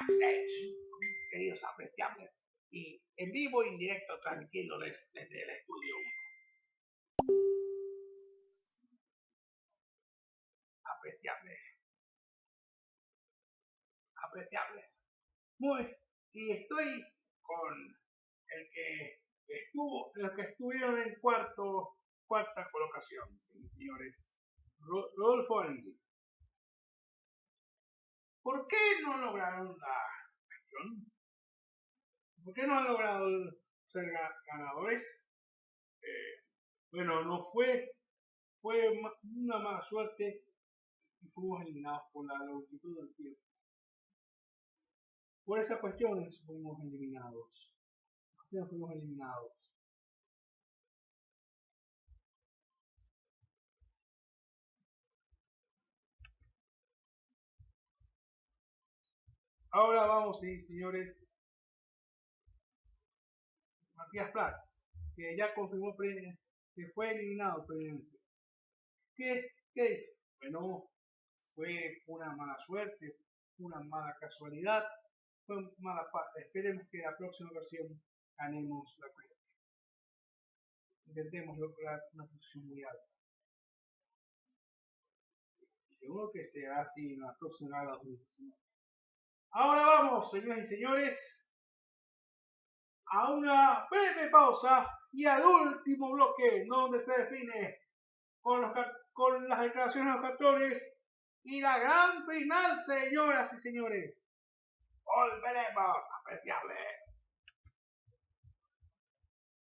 backstage, queridos apreciables, y en vivo y en directo tranquilo desde el estudio 1. Apreciable. Apreciable. Muy, y estoy con el que estuvo, los que estuvieron en cuarto, cuarta colocación, señores. Rodolfo Andy. ¿Por qué no lograron la cuestión? ¿Por qué no han logrado ser ganadores? Eh, bueno, no fue, fue una mala suerte y fuimos eliminados por la longitud del tiempo. Por esas cuestiones fuimos eliminados. fuimos eliminados. Ahora vamos, sí, señores. Matías Prats, que ya confirmó que fue eliminado previamente. ¿Qué, ¿Qué dice? Bueno, fue una mala suerte, una mala casualidad, fue mala parte. Esperemos que la próxima ocasión ganemos la cuenta. Intentemos lograr una posición muy alta. Y seguro que será así en la próxima 2019. Ahora vamos, señoras y señores, a una breve pausa y al último bloque, donde se define con, los, con las declaraciones de los captores y la gran final, señoras y señores. Volveremos, apreciable.